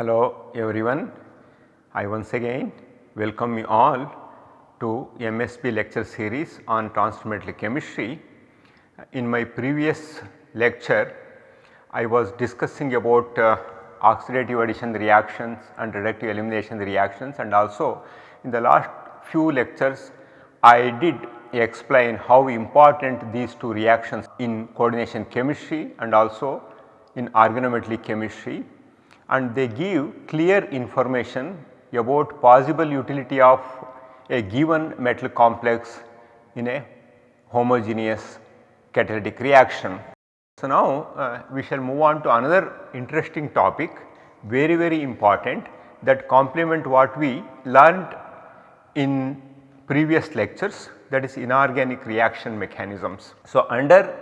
Hello everyone. I once again welcome you all to MSB lecture series on transfer chemistry. In my previous lecture I was discussing about uh, oxidative addition reactions and reductive elimination reactions and also in the last few lectures I did explain how important these two reactions in coordination chemistry and also in organometallic chemistry and they give clear information about possible utility of a given metal complex in a homogeneous catalytic reaction. So, now uh, we shall move on to another interesting topic very very important that complement what we learned in previous lectures that is inorganic reaction mechanisms. So, under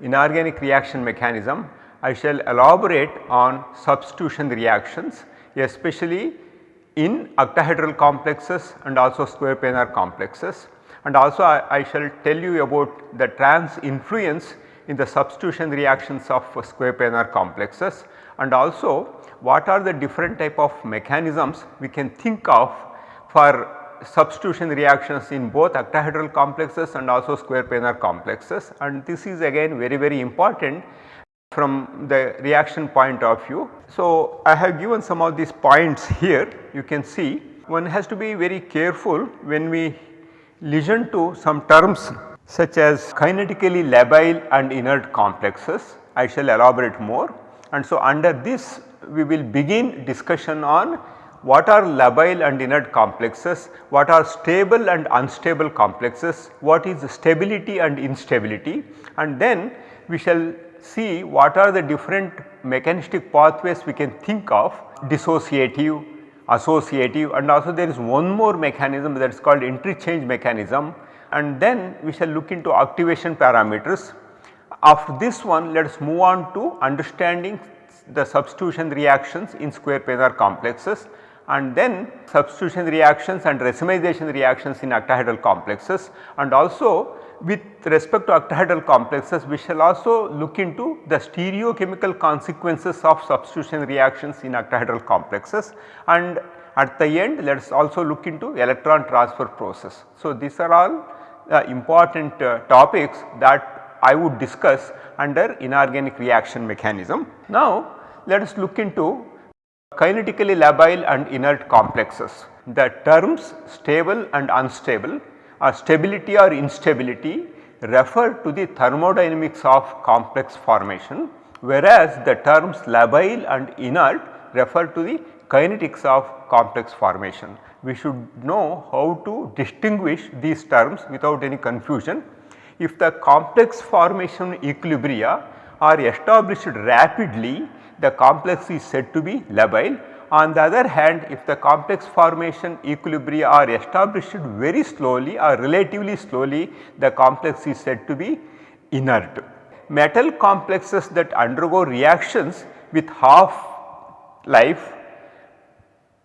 inorganic reaction mechanism I shall elaborate on substitution reactions especially in octahedral complexes and also square planar complexes. And also I, I shall tell you about the trans influence in the substitution reactions of square planar complexes. And also what are the different type of mechanisms we can think of for substitution reactions in both octahedral complexes and also square planar complexes? And this is again very very important from the reaction point of view. So, I have given some of these points here you can see one has to be very careful when we listen to some terms such as kinetically labile and inert complexes. I shall elaborate more and so under this we will begin discussion on what are labile and inert complexes, what are stable and unstable complexes, what is stability and instability and then we shall see what are the different mechanistic pathways we can think of dissociative, associative and also there is one more mechanism that is called interchange mechanism and then we shall look into activation parameters. After this one let us move on to understanding the substitution reactions in square planar complexes and then substitution reactions and racemization reactions in octahedral complexes and also with respect to octahedral complexes we shall also look into the stereochemical consequences of substitution reactions in octahedral complexes and at the end let us also look into electron transfer process. So, these are all uh, important uh, topics that I would discuss under inorganic reaction mechanism. Now, let us look into kinetically labile and inert complexes. The terms stable and unstable stability or instability refer to the thermodynamics of complex formation whereas the terms labile and inert refer to the kinetics of complex formation we should know how to distinguish these terms without any confusion. If the complex formation equilibria are established rapidly, the complex is said to be labile. On the other hand, if the complex formation equilibria are established very slowly or relatively slowly, the complex is said to be inert. Metal complexes that undergo reactions with half life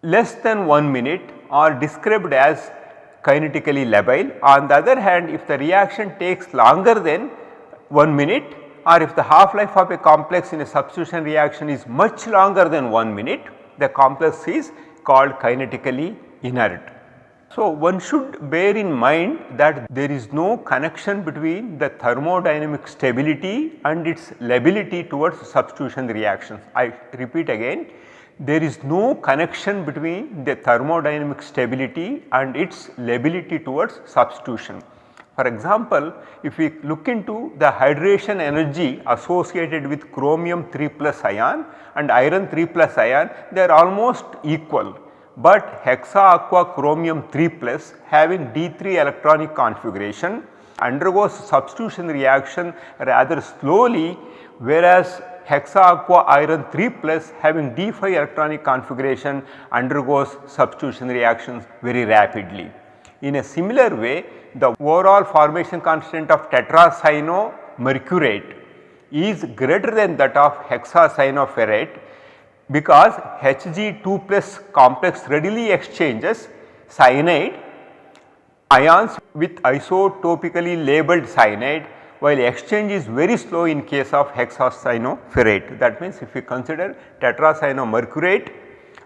less than 1 minute are described as kinetically labile. On the other hand if the reaction takes longer than 1 minute or if the half life of a complex in a substitution reaction is much longer than 1 minute the complex is called kinetically inert. So, one should bear in mind that there is no connection between the thermodynamic stability and its lability towards substitution reactions. I repeat again there is no connection between the thermodynamic stability and its lability towards substitution. For example, if we look into the hydration energy associated with chromium 3 plus ion and iron 3 plus ion they are almost equal, but hexa aqua chromium 3 plus having D3 electronic configuration undergoes substitution reaction rather slowly whereas hexa aqua iron 3 plus having D5 electronic configuration undergoes substitution reactions very rapidly. In a similar way the overall formation constant of tetracyanomercurate is greater than that of hexacyanoferrate because Hg2 plus complex readily exchanges cyanide ions with isotopically labeled cyanide while exchange is very slow in case of hexacyanoferrate. That means if we consider tetracyanomercurate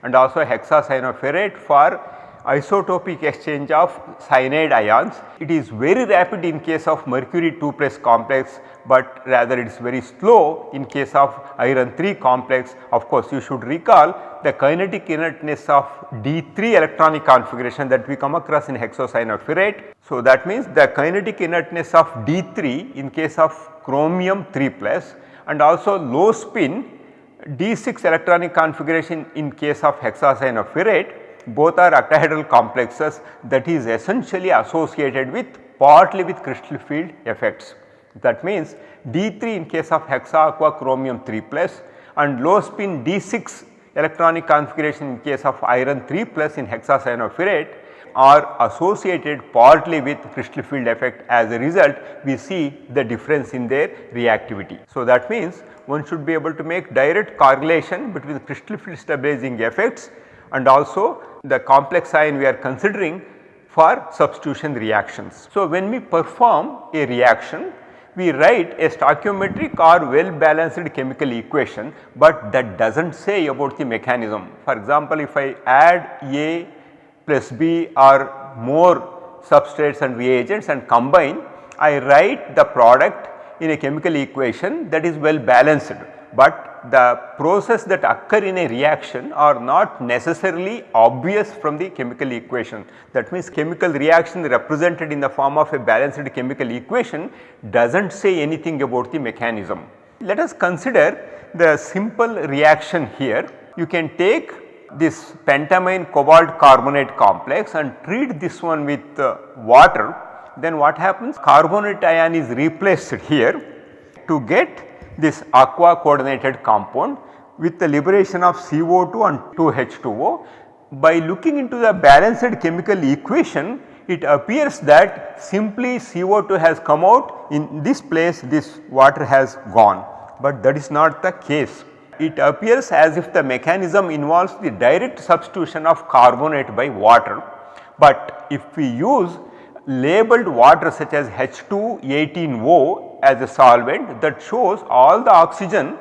and also hexacyanoferrate for isotopic exchange of cyanide ions. It is very rapid in case of mercury 2 plus complex, but rather it is very slow in case of iron 3 complex. Of course, you should recall the kinetic inertness of D3 electronic configuration that we come across in hexacyanoferrate. So, that means the kinetic inertness of D3 in case of chromium 3 plus and also low spin D6 electronic configuration in case of hexacyanoferrate both are octahedral complexes that is essentially associated with partly with crystal field effects. That means D3 in case of hexa aqua chromium 3 plus and low spin D6 electronic configuration in case of iron 3 plus in hexacyanoferrate are associated partly with crystal field effect as a result we see the difference in their reactivity. So, that means one should be able to make direct correlation between crystal field stabilizing effects and also the complex ion we are considering for substitution reactions. So, when we perform a reaction we write a stoichiometric or well balanced chemical equation, but that does not say about the mechanism. For example, if I add A plus B or more substrates and reagents and combine, I write the product in a chemical equation that is well balanced, but the process that occur in a reaction are not necessarily obvious from the chemical equation. That means chemical reaction represented in the form of a balanced chemical equation does not say anything about the mechanism. Let us consider the simple reaction here. You can take this pentamine cobalt carbonate complex and treat this one with uh, water then what happens carbonate ion is replaced here to get this aqua coordinated compound with the liberation of CO2 and 2H2O. By looking into the balanced chemical equation, it appears that simply CO2 has come out in this place this water has gone, but that is not the case. It appears as if the mechanism involves the direct substitution of carbonate by water, but if we use labeled water such as H218O as a solvent that shows all the oxygen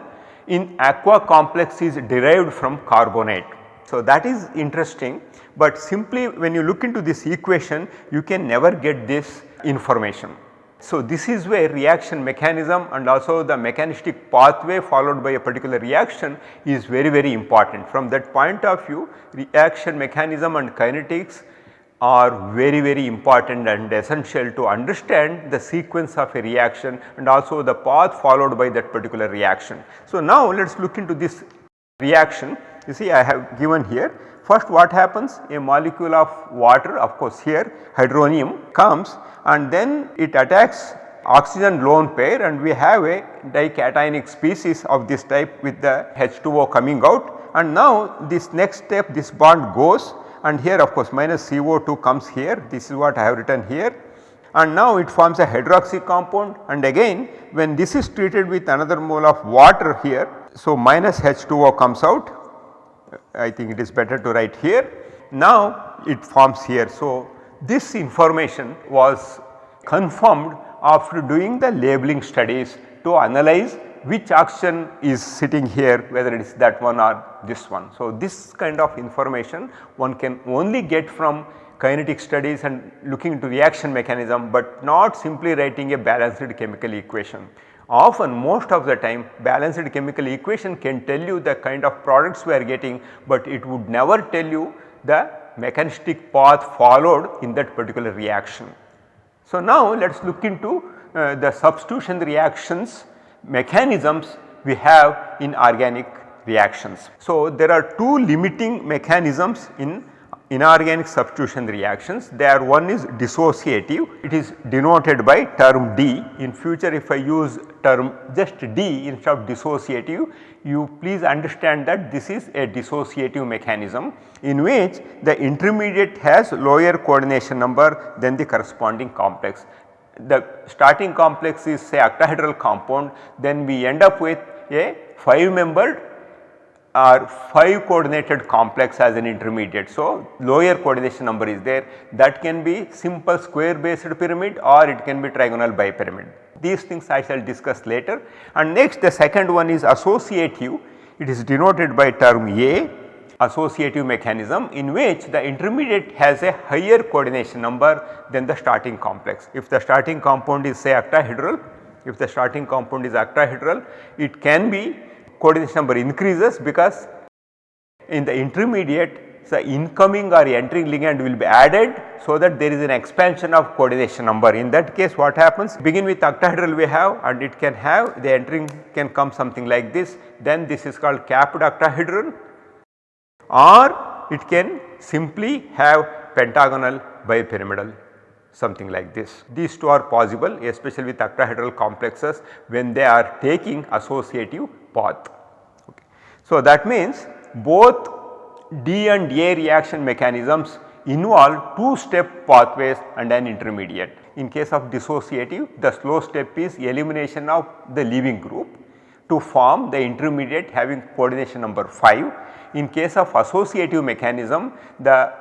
in aqua complex is derived from carbonate. So, that is interesting, but simply when you look into this equation you can never get this information. So, this is where reaction mechanism and also the mechanistic pathway followed by a particular reaction is very very important. From that point of view reaction mechanism and kinetics are very very important and essential to understand the sequence of a reaction and also the path followed by that particular reaction. So, now let us look into this reaction. You see I have given here. First what happens? A molecule of water of course here hydronium comes and then it attacks oxygen lone pair and we have a dicationic species of this type with the H2O coming out. And now this next step this bond goes and here of course minus CO2 comes here this is what I have written here and now it forms a hydroxy compound and again when this is treated with another mole of water here. So, minus H2O comes out I think it is better to write here. Now it forms here. So, this information was confirmed after doing the labeling studies to analyze which action is sitting here whether it is that one or this one. So, this kind of information one can only get from kinetic studies and looking into reaction mechanism, but not simply writing a balanced chemical equation. Often most of the time balanced chemical equation can tell you the kind of products we are getting, but it would never tell you the mechanistic path followed in that particular reaction. So, now let us look into uh, the substitution reactions mechanisms we have in organic reactions. So, there are two limiting mechanisms in inorganic substitution reactions. There one is dissociative, it is denoted by term D. In future if I use term just D instead of dissociative, you please understand that this is a dissociative mechanism in which the intermediate has lower coordination number than the corresponding complex the starting complex is say octahedral compound then we end up with a 5 membered or 5 coordinated complex as an intermediate. So, lower coordination number is there that can be simple square based pyramid or it can be trigonal bipyramid. These things I shall discuss later and next the second one is associative it is denoted by term A associative mechanism in which the intermediate has a higher coordination number than the starting complex. If the starting compound is say octahedral, if the starting compound is octahedral, it can be coordination number increases because in the intermediate the incoming or entering ligand will be added so that there is an expansion of coordination number. In that case what happens begin with octahedral we have and it can have the entering can come something like this then this is called capped octahedral or it can simply have pentagonal bipyramidal something like this. These two are possible especially with octahedral complexes when they are taking associative path. Okay. So, that means both D and A reaction mechanisms involve two step pathways and an intermediate. In case of dissociative the slow step is elimination of the leaving group to form the intermediate having coordination number 5. In case of associative mechanism the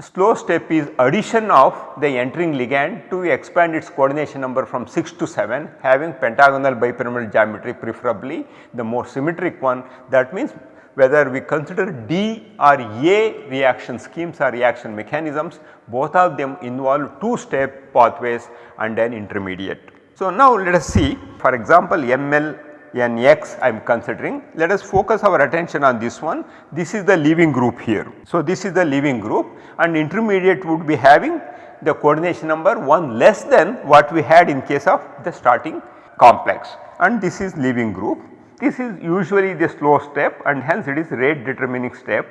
slow step is addition of the entering ligand to expand its coordination number from 6 to 7 having pentagonal bipyramidal geometry preferably the more symmetric one that means whether we consider D or A reaction schemes or reaction mechanisms both of them involve two step pathways and an intermediate. So, now let us see for example, ML NX I am considering. Let us focus our attention on this one. This is the leaving group here. So, this is the leaving group and intermediate would be having the coordination number 1 less than what we had in case of the starting complex. And this is leaving group. This is usually the slow step and hence it is rate determining step.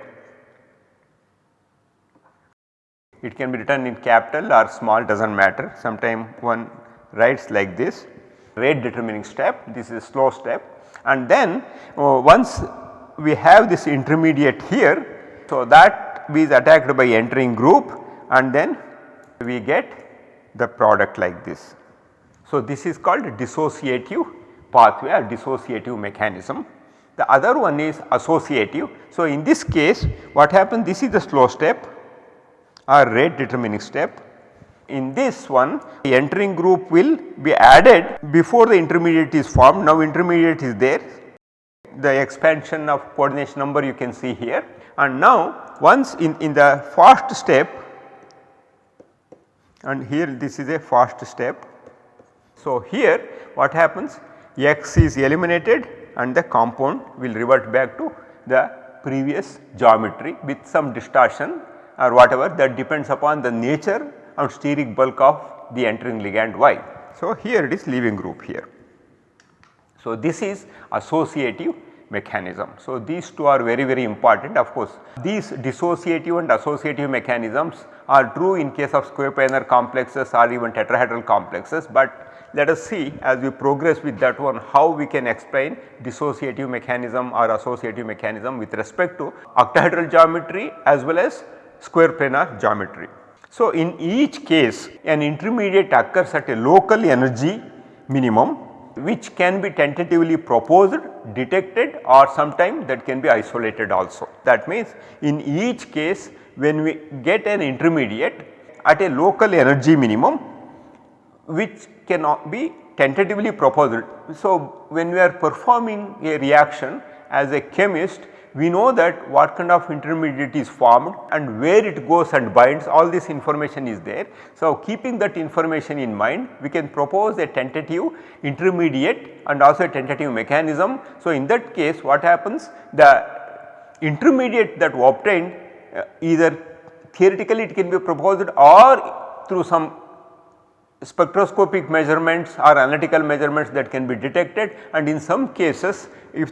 It can be written in capital or small does not matter. Sometime one writes like this rate determining step this is a slow step and then uh, once we have this intermediate here so that is attacked by entering group and then we get the product like this. So, this is called dissociative pathway or dissociative mechanism. The other one is associative. So, in this case what happens this is the slow step or rate determining step. In this one the entering group will be added before the intermediate is formed. Now intermediate is there the expansion of coordination number you can see here and now once in, in the first step and here this is a first step. So, here what happens x is eliminated and the compound will revert back to the previous geometry with some distortion or whatever that depends upon the nature and steric bulk of the entering ligand y. So, here it is leaving group here. So, this is associative mechanism. So, these two are very very important of course these dissociative and associative mechanisms are true in case of square planar complexes or even tetrahedral complexes, but let us see as we progress with that one how we can explain dissociative mechanism or associative mechanism with respect to octahedral geometry as well as square planar geometry. So, in each case an intermediate occurs at a local energy minimum which can be tentatively proposed, detected or sometime that can be isolated also. That means in each case when we get an intermediate at a local energy minimum which cannot be tentatively proposed. So, when we are performing a reaction as a chemist we know that what kind of intermediate is formed and where it goes and binds all this information is there. So, keeping that information in mind we can propose a tentative intermediate and also a tentative mechanism. So, in that case what happens the intermediate that obtained uh, either theoretically it can be proposed or through some spectroscopic measurements or analytical measurements that can be detected and in some cases if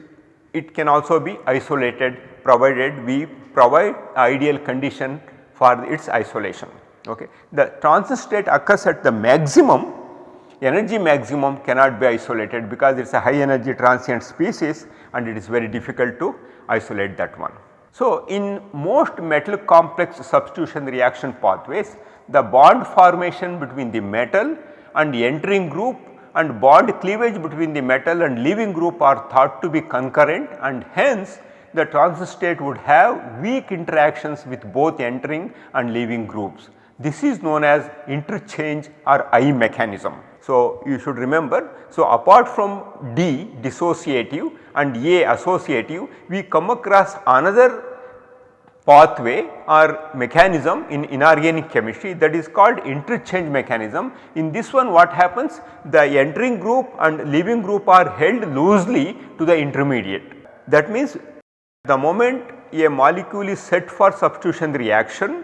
it can also be isolated provided we provide ideal condition for its isolation. Okay. The transit state occurs at the maximum energy maximum cannot be isolated because it is a high energy transient species and it is very difficult to isolate that one. So, in most metal complex substitution reaction pathways the bond formation between the metal and the entering group and bond cleavage between the metal and leaving group are thought to be concurrent and hence the transit state would have weak interactions with both entering and leaving groups. This is known as interchange or I mechanism. So, you should remember. So, apart from D dissociative and A associative, we come across another pathway or mechanism in inorganic chemistry that is called interchange mechanism. In this one what happens? The entering group and leaving group are held loosely to the intermediate. That means the moment a molecule is set for substitution reaction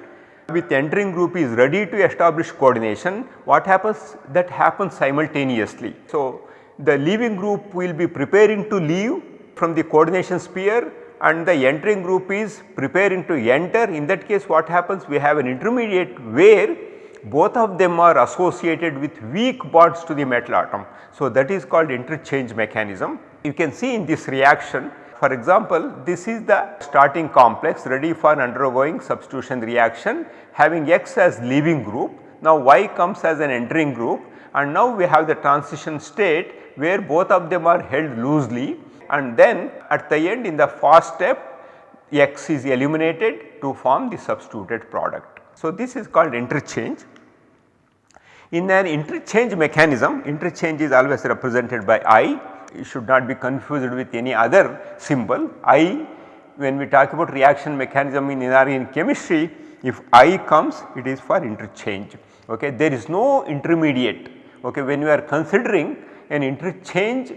with entering group is ready to establish coordination, what happens? That happens simultaneously. So, the leaving group will be preparing to leave from the coordination sphere and the entering group is preparing to enter. In that case what happens? We have an intermediate where both of them are associated with weak bonds to the metal atom. So, that is called interchange mechanism. You can see in this reaction for example, this is the starting complex ready for undergoing substitution reaction having X as leaving group. Now, Y comes as an entering group and now we have the transition state where both of them are held loosely and then at the end in the fast step X is eliminated to form the substituted product. So, this is called interchange. In an interchange mechanism, interchange is always represented by I it should not be confused with any other symbol. I when we talk about reaction mechanism in inorganic chemistry, if I comes it is for interchange. Okay. There is no intermediate okay. when you are considering an interchange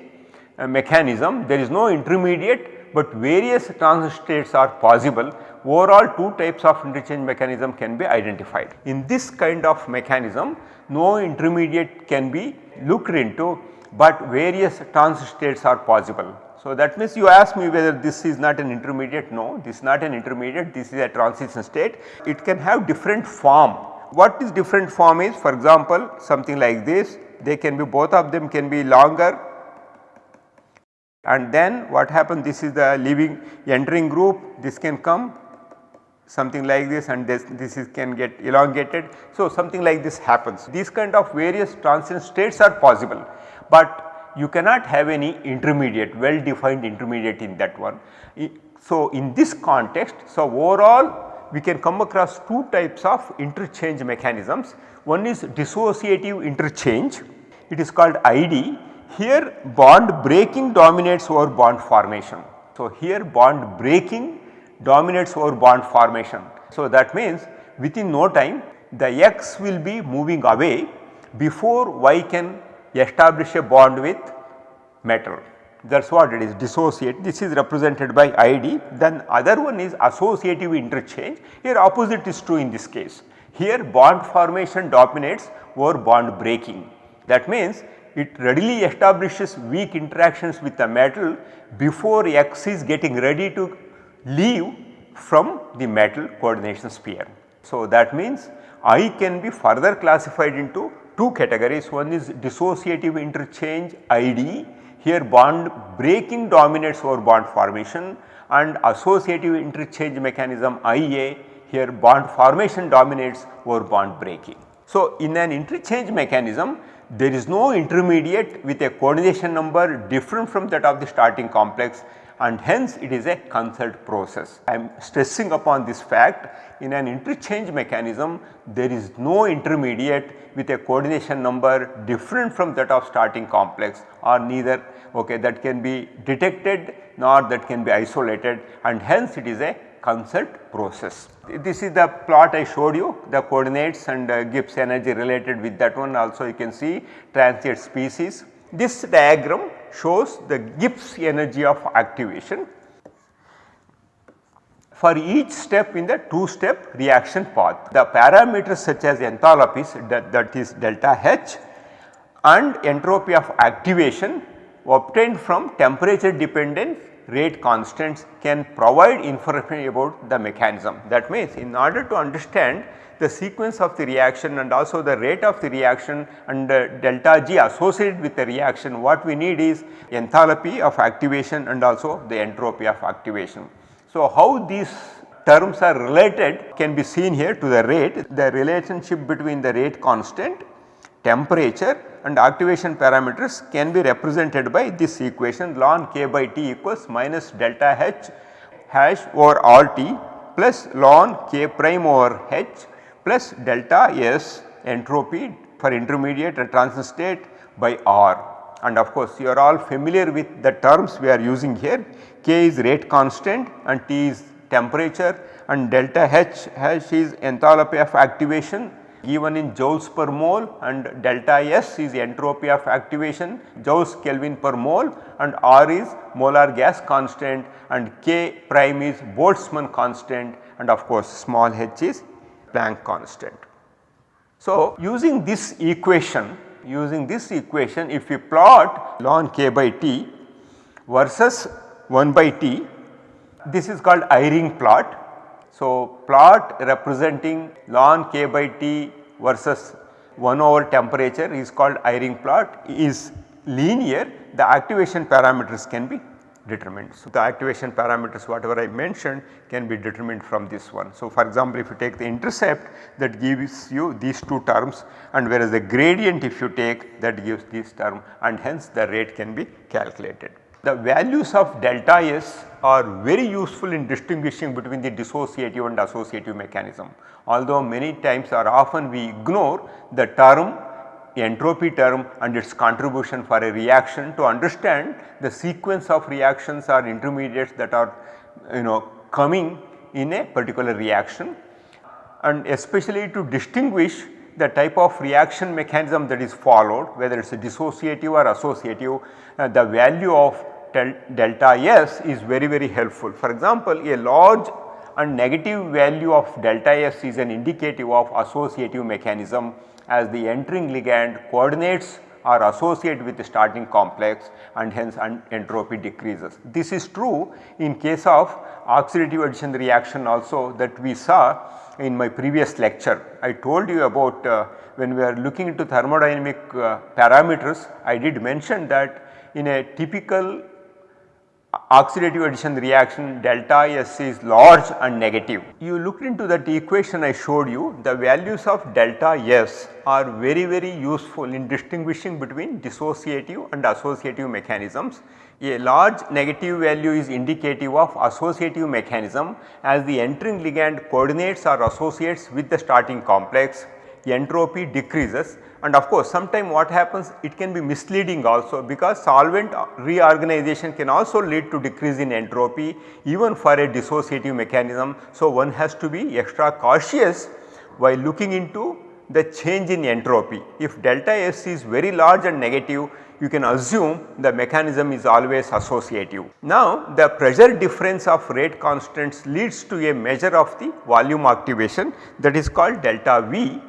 mechanism there is no intermediate, but various transition states are possible overall two types of interchange mechanism can be identified. In this kind of mechanism no intermediate can be looked into but various transition states are possible. So, that means you ask me whether this is not an intermediate, no this is not an intermediate, this is a transition state. It can have different form. What is different form is for example, something like this they can be both of them can be longer and then what happens this is the leaving entering group this can come something like this and this, this is can get elongated. So, something like this happens. These kind of various transient states are possible but you cannot have any intermediate well defined intermediate in that one. So, in this context, so overall we can come across two types of interchange mechanisms. One is dissociative interchange, it is called ID. Here bond breaking dominates over bond formation. So, here bond breaking dominates over bond formation. So, that means within no time the X will be moving away before Y can establish a bond with metal that is what it is dissociate this is represented by ID then other one is associative interchange here opposite is true in this case. Here bond formation dominates over bond breaking that means it readily establishes weak interactions with the metal before X is getting ready to leave from the metal coordination sphere. So, that means I can be further classified into two categories one is dissociative interchange ID here bond breaking dominates over bond formation and associative interchange mechanism IA here bond formation dominates over bond breaking. So, in an interchange mechanism there is no intermediate with a coordination number different from that of the starting complex and hence it is a concerted process. I am stressing upon this fact in an interchange mechanism there is no intermediate with a coordination number different from that of starting complex or neither okay, that can be detected nor that can be isolated and hence it is a concerted process. This is the plot I showed you the coordinates and uh, Gibbs energy related with that one also you can see transient species. This diagram shows the Gibbs energy of activation for each step in the two step reaction path. The parameters such as enthalpies that, that is delta H and entropy of activation obtained from temperature dependent rate constants can provide information about the mechanism. That means in order to understand the sequence of the reaction and also the rate of the reaction and the delta G associated with the reaction what we need is enthalpy of activation and also the entropy of activation. So, how these terms are related can be seen here to the rate the relationship between the rate constant, temperature and activation parameters can be represented by this equation ln k by T equals minus delta H hash over all T plus ln k prime over H plus delta S entropy for intermediate and transition state by R. and of course you are all familiar with the terms we are using here K is rate constant and T is temperature and delta H, H is enthalpy of activation given in joules per mole and delta S is entropy of activation joules Kelvin per mole and R is molar gas constant and K prime is Boltzmann constant and of course small h is Planck constant. So, using this equation using this equation if we plot ln k by t versus 1 by t this is called Eyring plot. So, plot representing ln k by t versus 1 over temperature is called Eyring plot is linear the activation parameters can be determined. So, the activation parameters whatever I mentioned can be determined from this one. So, for example, if you take the intercept that gives you these two terms and whereas the gradient if you take that gives this term and hence the rate can be calculated. The values of delta S are very useful in distinguishing between the dissociative and associative mechanism. Although many times or often we ignore the term entropy term and its contribution for a reaction to understand the sequence of reactions or intermediates that are you know coming in a particular reaction and especially to distinguish the type of reaction mechanism that is followed whether it is a dissociative or associative uh, the value of delta S is very very helpful. For example, a large and negative value of delta S is an indicative of associative mechanism as the entering ligand coordinates are associated with the starting complex and hence entropy decreases. This is true in case of oxidative addition reaction also that we saw in my previous lecture. I told you about uh, when we are looking into thermodynamic uh, parameters I did mention that in a typical oxidative addition reaction delta S is large and negative. You looked into that equation I showed you the values of delta S are very very useful in distinguishing between dissociative and associative mechanisms. A large negative value is indicative of associative mechanism as the entering ligand coordinates or associates with the starting complex entropy decreases and of course sometime what happens it can be misleading also because solvent reorganization can also lead to decrease in entropy even for a dissociative mechanism. So, one has to be extra cautious while looking into the change in entropy. If delta S is very large and negative you can assume the mechanism is always associative. Now the pressure difference of rate constants leads to a measure of the volume activation that is called delta V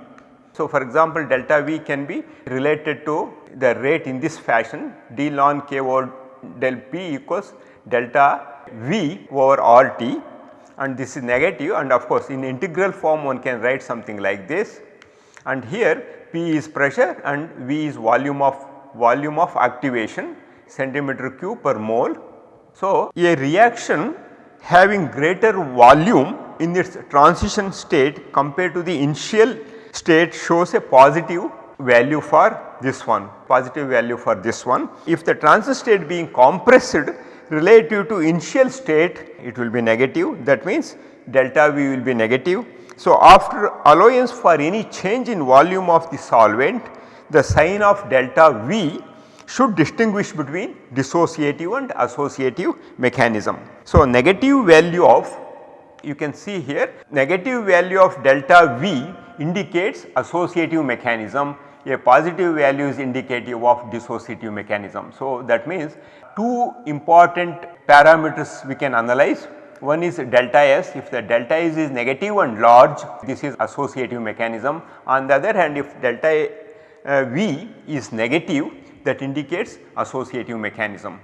so, for example, delta V can be related to the rate in this fashion. D ln k over del p equals delta V over RT and this is negative. And of course, in integral form one can write something like this. And here P is pressure and V is volume of volume of activation centimeter cube per mole. So, a reaction having greater volume in its transition state compared to the initial state shows a positive value for this one, positive value for this one. If the transit state being compressed relative to initial state it will be negative that means delta V will be negative. So, after allowance for any change in volume of the solvent the sign of delta V should distinguish between dissociative and associative mechanism. So, negative value of you can see here negative value of delta V indicates associative mechanism. A positive value is indicative of dissociative mechanism. So, that means two important parameters we can analyze. One is delta S. If the delta S is negative and large this is associative mechanism. On the other hand if delta uh, V is negative that indicates associative mechanism.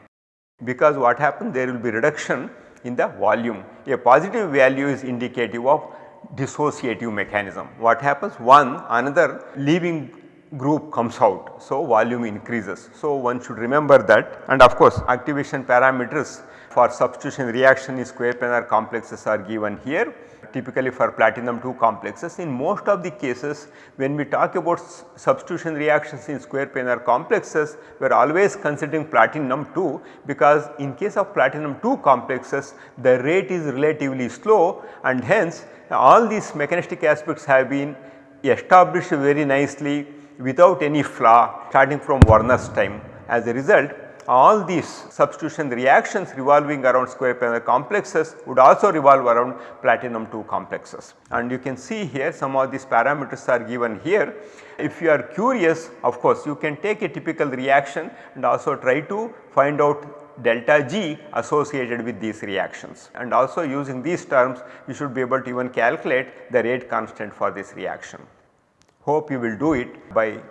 Because what happens there will be reduction in the volume. A positive value is indicative of dissociative mechanism. What happens? One another leaving group comes out. So, volume increases. So, one should remember that and of course, activation parameters for substitution reaction in square planar complexes are given here typically for platinum 2 complexes. In most of the cases when we talk about substitution reactions in square planar complexes we are always considering platinum 2 because in case of platinum 2 complexes the rate is relatively slow and hence all these mechanistic aspects have been established very nicely without any flaw starting from Werner's time as a result all these substitution reactions revolving around square planar complexes would also revolve around platinum 2 complexes. And you can see here some of these parameters are given here. If you are curious of course you can take a typical reaction and also try to find out delta G associated with these reactions and also using these terms you should be able to even calculate the rate constant for this reaction. Hope you will do it by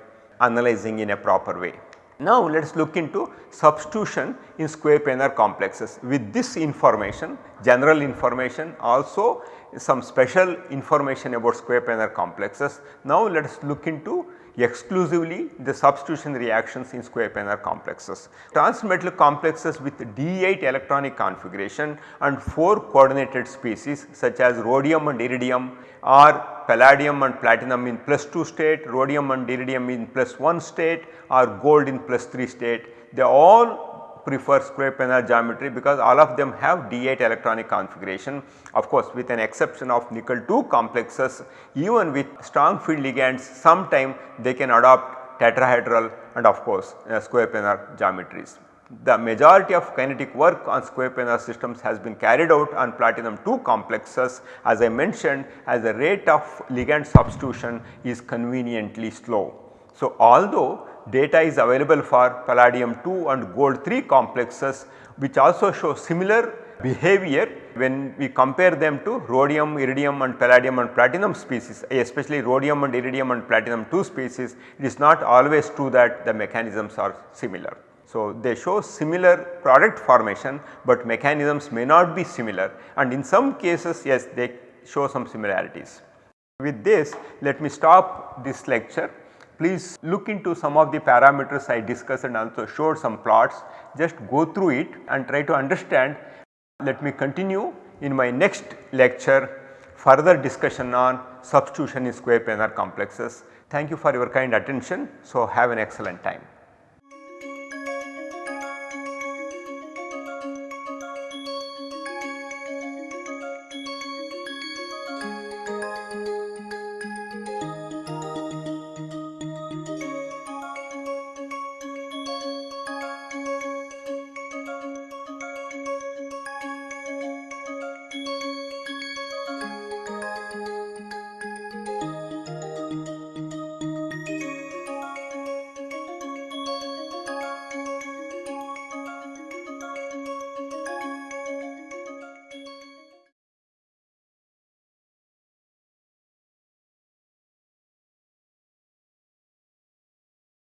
analyzing in a proper way. Now let us look into substitution in square planar complexes. With this information, general information also some special information about square planar complexes. Now let us look into exclusively the substitution reactions in square planar complexes. Transmetal complexes with D8 electronic configuration and 4 coordinated species such as rhodium and iridium or palladium and platinum in plus 2 state, rhodium and iridium in plus 1 state or gold in plus 3 state. They all prefer square planar geometry because all of them have D8 electronic configuration. Of course, with an exception of nickel 2 complexes even with strong field ligands sometime they can adopt tetrahedral and of course uh, square planar geometries. The majority of kinetic work on square planar systems has been carried out on platinum 2 complexes as I mentioned as the rate of ligand substitution is conveniently slow. So, although data is available for palladium 2 and gold 3 complexes which also show similar behavior when we compare them to rhodium, iridium and palladium and platinum species eh, especially rhodium and iridium and platinum 2 species it is not always true that the mechanisms are similar. So, they show similar product formation, but mechanisms may not be similar and in some cases yes they show some similarities. With this let me stop this lecture Please look into some of the parameters I discussed and also showed some plots. Just go through it and try to understand. Let me continue in my next lecture further discussion on substitution in square planar complexes. Thank you for your kind attention. So, have an excellent time.